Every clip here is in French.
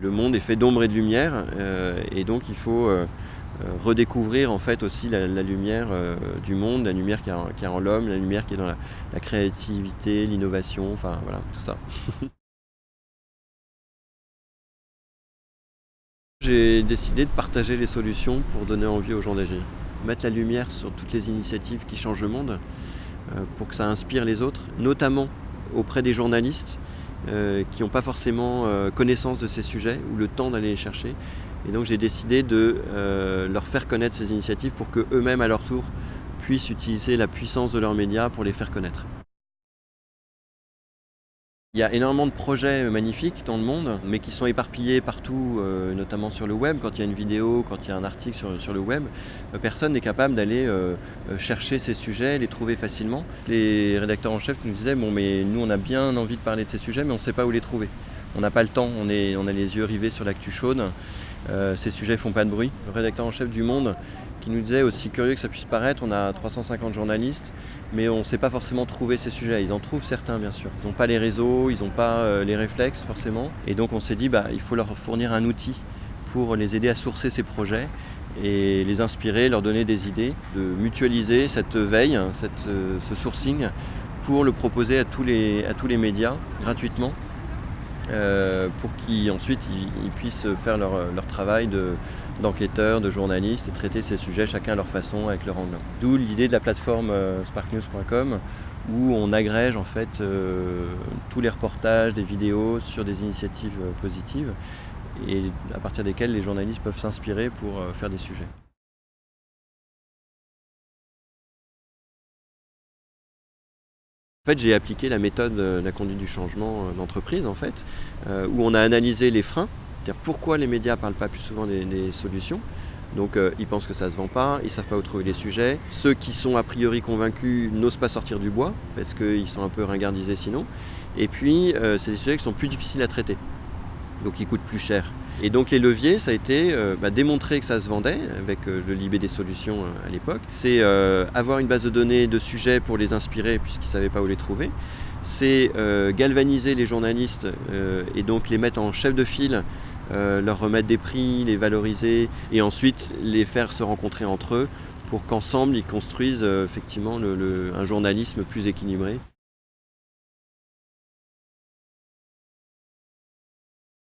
Le monde est fait d'ombre et de lumière et donc il faut redécouvrir en fait aussi la, lumière du monde, la lumière qui est en, l'homme, la lumière qui est dans la, créativité, l'innovation, enfin voilà, tout ça. J'ai décidé de partager les solutions pour donner envie aux gens d'agir. Mettre la lumière sur toutes les initiatives qui changent le monde euh, pour que ça inspire les autres, notamment auprès des journalistes euh, qui n'ont pas forcément euh, connaissance de ces sujets ou le temps d'aller les chercher. Et donc j'ai décidé de leur faire connaître ces initiatives pour qu'eux-mêmes à leur tour puissent utiliser la puissance de leurs médias pour les faire connaître. Il y a énormément de projets euh, magnifiques dans le monde, mais qui sont éparpillés partout, euh, notamment sur le web. Quand il y a une vidéo, quand il y a un article sur, le web, euh, personne n'est capable d'aller chercher ces sujets, les trouver facilement. Les rédacteurs en chef nous disaient, bon mais nous on a bien envie de parler de ces sujets, mais on ne sait pas où les trouver. On n'a pas le temps, on, est, on a les yeux rivés sur l'actu chaude. ces sujets font pas de bruit. Le rédacteur en chef du Monde qui nous disait, aussi curieux que ça puisse paraître, on a 350 journalistes, mais on ne sait pas forcément trouver ces sujets. Ils en trouvent certains, bien sûr. Ils n'ont pas les réseaux, ils n'ont pas euh, les réflexes, forcément. Et donc on s'est dit, bah, il faut leur fournir un outil pour les aider à sourcer ces projets et les inspirer, leur donner des idées, de mutualiser cette veille, cette, euh, ce sourcing pour le proposer à tous les médias gratuitement euh, pour qu'ensuite ils, ils, puissent faire leur, leur travail de, d'enquêteurs, de journalistes et traiter ces sujets chacun à leur façon avec leur angle. D'où l'idée de la plateforme euh, sparknews.com où on agrège en fait euh, tous les reportages, des vidéos sur des initiatives positives et à partir desquelles les journalistes peuvent s'inspirer pour faire des sujets. Fait, j'ai appliqué la méthode de la conduite du changement d'entreprise, en fait, où on a analysé les freins c'est-à-dire pourquoi les médias ne parlent pas plus souvent des, solutions. Donc euh, ils pensent que ça ne se vend pas, ils ne savent pas où trouver les sujets. Ceux qui sont a priori convaincus n'osent pas sortir du bois parce qu'ils sont un peu ringardisés sinon. Et puis euh, c'est des sujets qui sont plus difficiles à traiter, donc ils coûtent plus cher. Et donc les leviers, ça a été euh, bah, démontrer que ça se vendait avec le Libé des solutions à l'époque. C'est avoir une base de données de sujets pour les inspirer puisqu'ils ne savaient pas où les trouver. C'est galvaniser les journalistes et donc les mettre en chef de file euh, leur remettre des prix, les valoriser et ensuite les faire se rencontrer entre eux pour qu'ensemble ils construisent euh, effectivement un journalisme plus équilibré.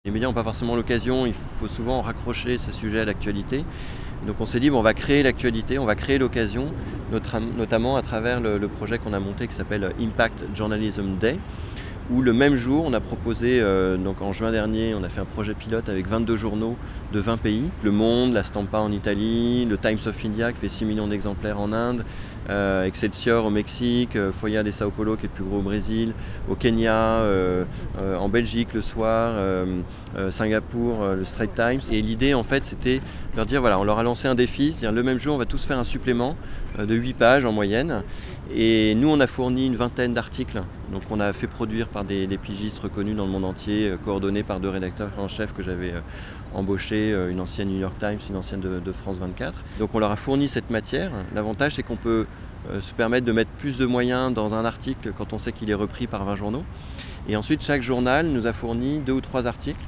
Les médias n'ont pas forcément l'occasion, il faut souvent raccrocher ces sujets à l'actualité. Donc on s'est dit, on va créer l'actualité, on va créer l'occasion, notamment à travers le projet qu'on a monté qui s'appelle Impact Journalism Day, où le même jour, on a proposé, euh, donc en juin dernier, on a fait un projet pilote avec 22 journaux de 20 pays. Le Monde, La Stampa en Italie, le Times of India qui fait 6 millions d'exemplaires en Inde, euh, Excelsior au Mexique, euh, Foya de Sao Paulo qui est le plus gros au Brésil, au Kenya, en Belgique le soir, Singapour, le Straits Times. Et l'idée en fait c'était voilà, on leur a lancé un défi, c'est-à-dire le même jour on va tous faire un supplément de 8 pages en moyenne. Et nous on a fourni une vingtaine d'articles, donc on a fait produire par des, pigistes reconnus dans le monde entier, coordonnés par deux rédacteurs en chef que j'avais embauché, une ancienne New York Times, une ancienne de, de France 24. Donc on leur a fourni cette matière. L'avantage c'est qu'on peut euh, se permettre de mettre plus de moyens dans un article quand on sait qu'il est repris par 20 journaux. Et ensuite, chaque journal nous a fourni deux ou trois articles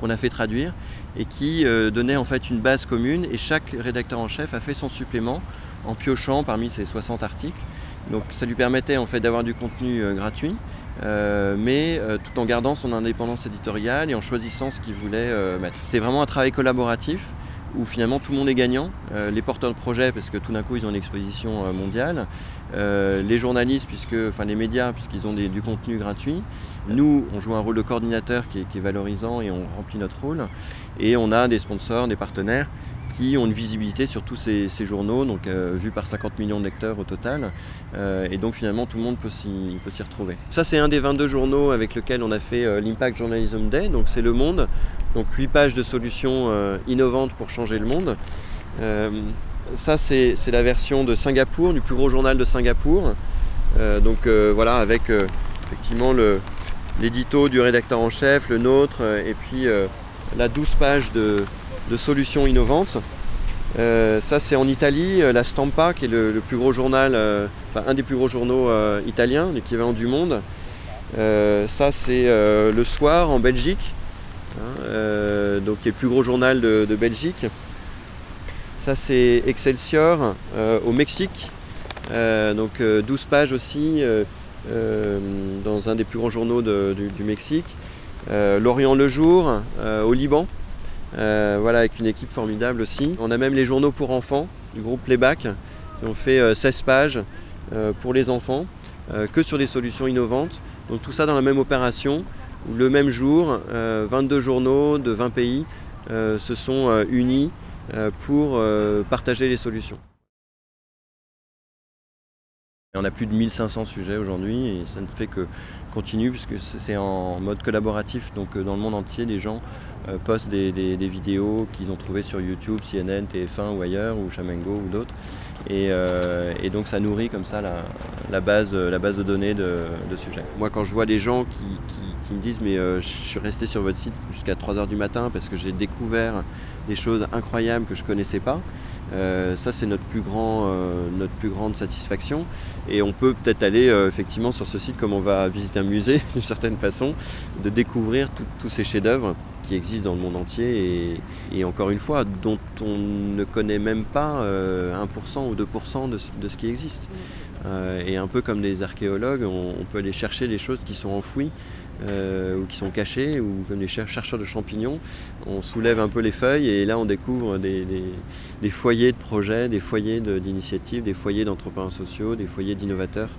qu'on a fait traduire et qui euh, donnaient en fait une base commune et chaque rédacteur en chef a fait son supplément en piochant parmi ces 60 articles. Donc ça lui permettait en fait d'avoir du contenu euh, gratuit, mais tout en gardant son indépendance éditoriale et en choisissant ce qu'il voulait mettre. C'était vraiment un travail collaboratif où finalement tout le monde est gagnant, euh, les porteurs de projets parce que tout d'un coup ils ont une exposition euh, mondiale, euh, les journalistes, puisque, enfin les médias puisqu'ils ont du contenu gratuit, nous on joue un rôle de coordinateur qui est, valorisant et on remplit notre rôle, et on a des sponsors, des partenaires ont une visibilité sur tous ces, journaux, donc euh, vus par 50 millions de lecteurs au total. Euh, et donc finalement tout le monde peut s'y retrouver. Ça c'est un des 22 journaux avec lequel on a fait euh, l'Impact Journalism Day, donc c'est Le Monde, donc 8 pages de solutions innovantes pour changer le monde. ça c'est la version de Singapour, du plus gros journal de Singapour. donc voilà avec effectivement l'édito du rédacteur en chef, le nôtre, et puis la 12 pages de, de solutions innovantes. Euh, ça c'est en Italie, euh, la Stampa qui est le, plus gros journal, euh, enfin un des plus gros journaux italiens, l'équivalent du monde. ça c'est le soir en Belgique, hein, donc qui est le plus gros journal de, Belgique. Ça c'est Excelsior au Mexique, donc 12 pages aussi dans un des plus grands journaux du, Mexique. L'Orient le jour au Liban, voilà avec une équipe formidable aussi. On a même les journaux pour enfants du groupe Playback qui ont fait 16 pages pour les enfants. Euh, que sur des solutions innovantes. Donc tout ça dans la même opération, où le même jour, 22 euh, journaux de 20 pays euh, se sont unis pour partager les solutions. On a plus de 1500 sujets aujourd'hui et ça ne fait que continuer puisque c'est en mode collaboratif. Donc dans le monde entier, les gens postent des, vidéos qu'ils ont trouvées sur YouTube, CNN, TF1 ou ailleurs, ou Chamengo ou d'autres. Euh, et, donc ça nourrit comme ça la, base, de données de, sujets. Moi quand je vois des gens qui, me disent mais euh, je suis resté sur votre site jusqu'à 3h du matin parce que j'ai découvert des choses incroyables que je ne connaissais pas, euh, ça c'est notre plus grande satisfaction. Et on peut peut-être aller effectivement sur ce site comme on va visiter un musée d'une certaine façon, de découvrir tous ces chefs-d'œuvre qui existent dans le monde entier et, encore une fois, dont on ne connaît même pas 1% euh, ou 2% de, ce qui existe. Euh, et un peu comme des archéologues, on, peut aller chercher des choses qui sont enfouies euh, ou qui sont cachées, ou comme des chercheurs de champignons, on soulève un peu les feuilles et là on découvre des, foyers de projets, des foyers d'initiatives, des foyers d'entrepreneurs sociaux, des foyers d'innovateurs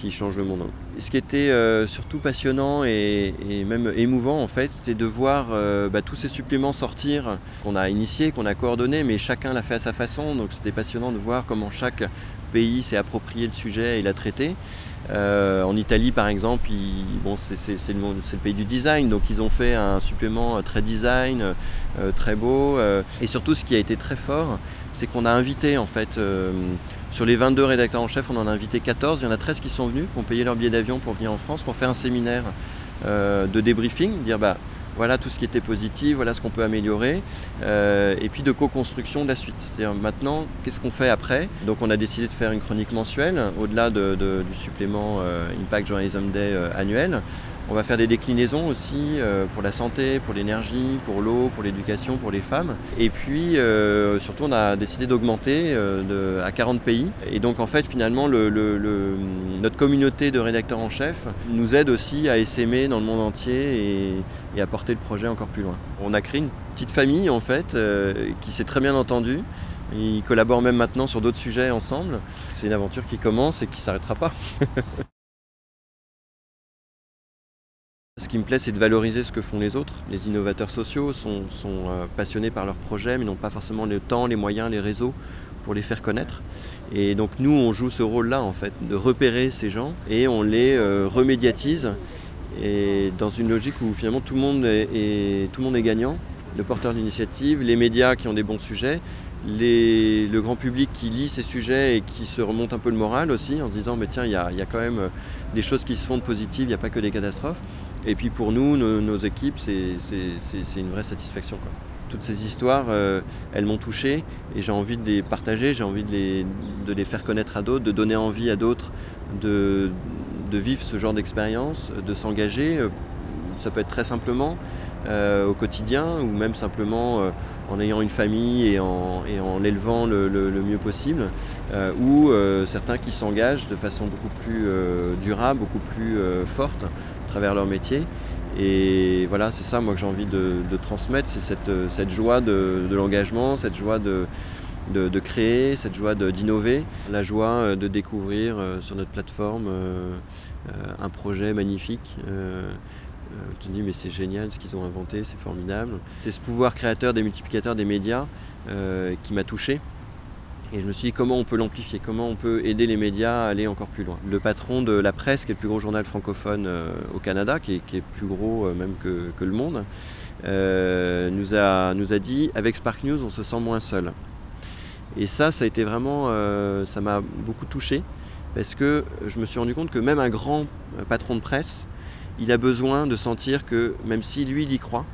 qui change le monde. Ce qui était euh, surtout passionnant et, même émouvant en fait, c'était de voir euh, bah, tous ces suppléments sortir qu'on a initiés, qu'on a coordonnés, mais chacun l'a fait à sa façon. Donc c'était passionnant de voir comment chaque pays s'est approprié le sujet et l'a traité. Euh, en Italie par exemple, bon, c'est le, pays du design, donc ils ont fait un supplément très design, très beau. et surtout ce qui a été très fort, c'est qu'on a invité en fait sur les 22 rédacteurs en chef, on en a invité 14. Il y en a 13 qui sont venus, qui ont payé leur billet d'avion pour venir en France, pour faire un séminaire euh, de débriefing, dire bah, voilà tout ce qui était positif, voilà ce qu'on peut améliorer, euh, et puis de co-construction de la suite. C'est-à-dire maintenant, qu'est-ce qu'on fait après? Donc on a décidé de faire une chronique mensuelle, au-delà du supplément euh, Impact Journalism Day annuel. On va faire des déclinaisons aussi euh, pour la santé, pour l'énergie, pour l'eau, pour l'éducation, pour les femmes. Et puis euh, surtout on a décidé d'augmenter euh, à 40 pays. Et donc en fait finalement notre communauté de rédacteurs en chef nous aide aussi à essaimer dans le monde entier et, à porter le projet encore plus loin. On a créé une petite famille en fait qui s'est très bien entendue. Ils collaborent même maintenant sur d'autres sujets ensemble. C'est une aventure qui commence et qui ne s'arrêtera pas. Ce qui me plaît, c'est de valoriser ce que font les autres. Les innovateurs sociaux sont, euh, passionnés par leurs projets, mais n'ont pas forcément le temps, les moyens, les réseaux pour les faire connaître. Et donc nous, on joue ce rôle-là, en fait, de repérer ces gens et on les euh, remédiatise. Et dans une logique où finalement tout le monde est, tout le monde est gagnant, le porteur d'initiative, les médias qui ont des bons sujets, le grand public qui lit ces sujets et qui se remonte un peu le moral aussi en se disant mais tiens il y a, quand même des choses qui se font de positives, il n'y a pas que des catastrophes. Et puis pour nous, nos, équipes, c'est une vraie satisfaction. Toutes ces histoires, euh, elles m'ont touché et j'ai envie de les partager, j'ai envie de les, faire connaître à d'autres, de donner envie à d'autres de, de, vivre ce genre d'expérience, de s'engager. Euh, ça peut être très simplement euh, au quotidien ou même simplement en ayant une famille et en, et en l'élevant le, le, mieux possible, ou certains qui s'engagent de façon beaucoup plus durable, beaucoup plus forte travers leur métier. Et voilà, c'est ça moi que j'ai envie de, transmettre, c'est cette, cette, joie de, l'engagement, cette joie de, de, créer, cette joie d'innover, la joie euh, de découvrir euh, sur notre plateforme euh, un projet magnifique. Tu te dis mais c'est génial ce qu'ils ont inventé, c'est formidable. C'est ce pouvoir créateur des multiplicateurs des médias qui m'a touché. Et je me suis dit comment on peut l'amplifier, comment on peut aider les médias à aller encore plus loin? Le patron de La Presse, qui est le plus gros journal francophone euh, au Canada, qui est, plus gros euh, même que, Le Monde, euh, nous, a, nous a dit avec Spark News on se sent moins seul. Et ça, ça a été vraiment, ça m'a beaucoup touché parce que je me suis rendu compte que même un grand patron de presse, il a besoin de sentir que même si lui il y croit,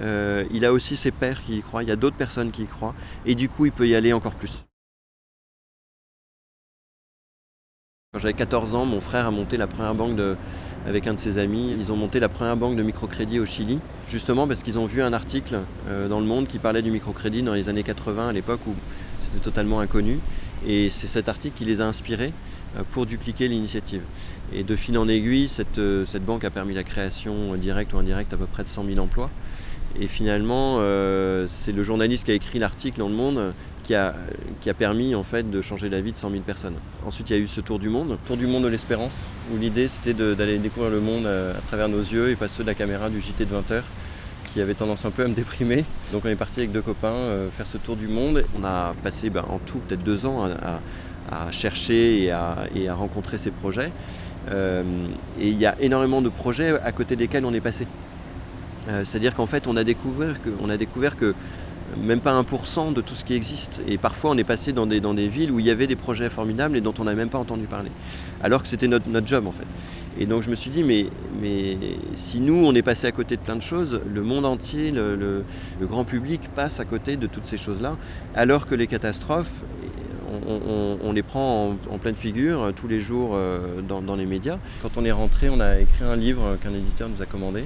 il a aussi ses pairs qui y croient, il y a d'autres personnes qui y croient, et du coup il peut y aller encore plus. Quand j'avais 14 ans, mon frère a monté la première banque de, avec un de ses amis. Ils ont monté la première banque de microcrédit au Chili, justement parce qu'ils ont vu un article dans le monde qui parlait du microcrédit dans les années 80, à l'époque où c'était totalement inconnu. Et c'est cet article qui les a inspirés pour dupliquer l'initiative. Et de fil en aiguille, cette, cette banque a permis la création directe ou indirecte à peu près de 100 000 emplois. Et finalement, euh, c'est le journaliste qui a écrit l'article dans le monde qui a, qui a, permis en fait de changer la vie de 100 000 personnes. Ensuite, il y a eu ce tour du monde, tour du monde de l'espérance, où l'idée c'était d'aller découvrir le monde euh, à, travers nos yeux et pas ceux de la caméra du JT de 20h qui avait tendance un peu à me déprimer. Donc on est parti avec deux copains euh, faire ce tour du monde. On a passé ben, en tout peut-être deux ans à chercher et à, à, rencontrer ces projets. Euh, et il y a énormément de projets à côté desquels on est passé. Euh, c'est-à-dire qu'en fait, on a, découvert que, a découvert que même pas 1% de tout ce qui existe. Et parfois, on est passé dans des, dans des villes où il y avait des projets formidables et dont on n'a même pas entendu parler. Alors que c'était notre, notre, job, en fait. Et donc, je me suis dit, mais, mais si nous, on est passé à côté de plein de choses, le monde entier, le grand public passe à côté de toutes ces choses-là, alors que les catastrophes, on, les prend en, pleine figure euh, tous les jours euh, dans, les médias. Quand on est rentré, on a écrit un livre qu'un éditeur nous a commandé.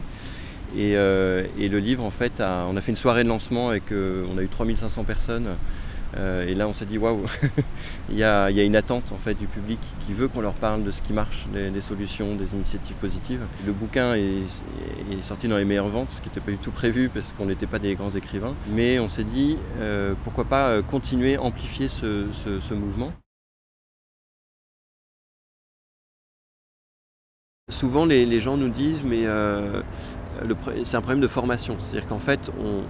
Et, euh, le livre, en fait, on a fait une soirée de lancement et on a eu 3500 personnes. Euh, et là, on s'est dit, waouh, il, y a, une attente en fait, du public qui veut qu'on leur parle de ce qui marche, des, solutions, des initiatives positives. Le bouquin est, sorti dans les meilleures ventes, ce qui n'était pas du tout prévu parce qu'on n'était pas des grands écrivains. Mais on s'est dit, euh, pourquoi pas continuer, amplifier ce, mouvement. Souvent, les, gens nous disent, mais euh, c'est un problème de formation. C'est-à-dire qu'en fait, on,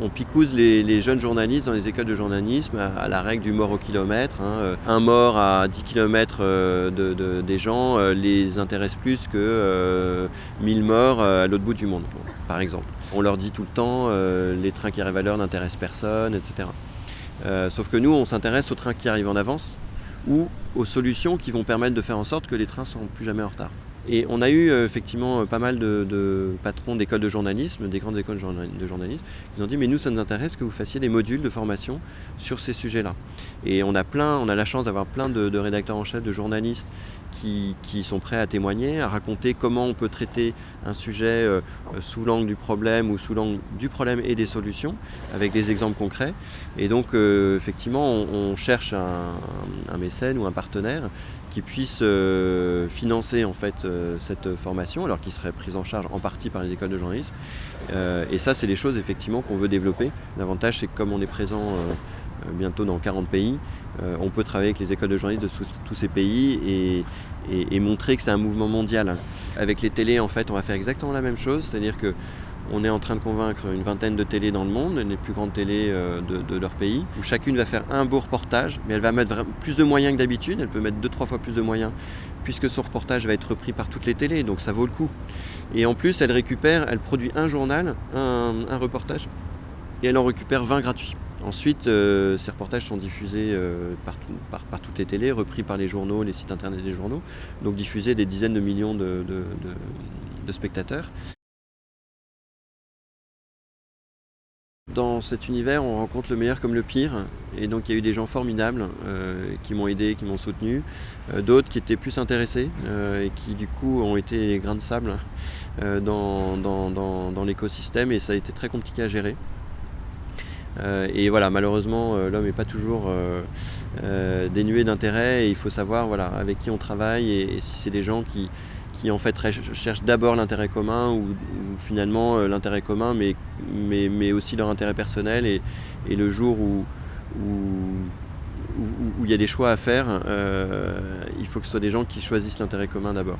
on, picouse les, jeunes journalistes dans les écoles de journalisme à, la règle du mort au kilomètre. Hein. Un mort à 10 km euh, de, de, des gens euh, les intéresse plus que euh, 1000 morts euh, à l'autre bout du monde, par exemple. On leur dit tout le temps, euh, les trains qui arrivent à l'heure n'intéressent personne, etc. sauf que nous, on s'intéresse aux trains qui arrivent en avance ou aux solutions qui vont permettre de faire en sorte que les trains ne seront plus jamais en retard. Et on a eu euh, effectivement euh, pas mal de, patrons d'écoles de journalisme, des grandes écoles de journalisme, qui ont dit mais nous ça nous intéresse que vous fassiez des modules de formation sur ces sujets-là. Et on a plein, on a la chance d'avoir plein de, rédacteurs en chef, de journalistes qui, qui, sont prêts à témoigner, à raconter comment on peut traiter un sujet euh, sous l'angle du problème ou sous l'angle du problème et des solutions, avec des exemples concrets. Et donc euh, effectivement on, cherche un, mécène ou un partenaire qui puisse euh, financer en fait euh, cette formation, alors qu'il serait prise en charge en partie par les écoles de journalisme. Euh, et ça, c'est des choses effectivement qu'on veut développer. L'avantage, c'est que comme on est présent euh, bientôt dans 40 pays, euh, on peut travailler avec les écoles de journalisme de tous ces pays et, montrer que c'est un mouvement mondial. Avec les télés, en fait, on va faire exactement la même chose, c'est-à-dire que on est en train de convaincre une vingtaine de télés dans le monde, les plus grandes télés de, de, leur pays, où chacune va faire un beau reportage, mais elle va mettre plus de moyens que d'habitude, elle peut mettre deux, trois fois plus de moyens, puisque son reportage va être repris par toutes les télés, donc ça vaut le coup. Et en plus, elle récupère, elle produit un journal, un, un reportage, et elle en récupère 20 gratuits. Ensuite, euh, ces reportages sont diffusés euh, par, tout, par, par, toutes les télés, repris par les journaux, les sites internet des journaux, donc diffusés des dizaines de millions de, spectateurs. Dans cet univers, on rencontre le meilleur comme le pire, et donc il y a eu des gens formidables euh, qui m'ont aidé, qui m'ont soutenu, d'autres qui étaient plus intéressés et qui du coup ont été grains de sable dans l'écosystème et ça a été très compliqué à gérer. Euh, et voilà, malheureusement, euh, l'homme n'est pas toujours dénué d'intérêt et il faut savoir voilà, avec qui on travaille et, si c'est des gens qui, qui en fait cherchent d'abord l'intérêt commun ou, finalement euh, l'intérêt commun mais, mais, mais, aussi leur intérêt personnel et, le jour où, où, il y a des choix à faire, euh, il faut que ce soit des gens qui choisissent l'intérêt commun d'abord.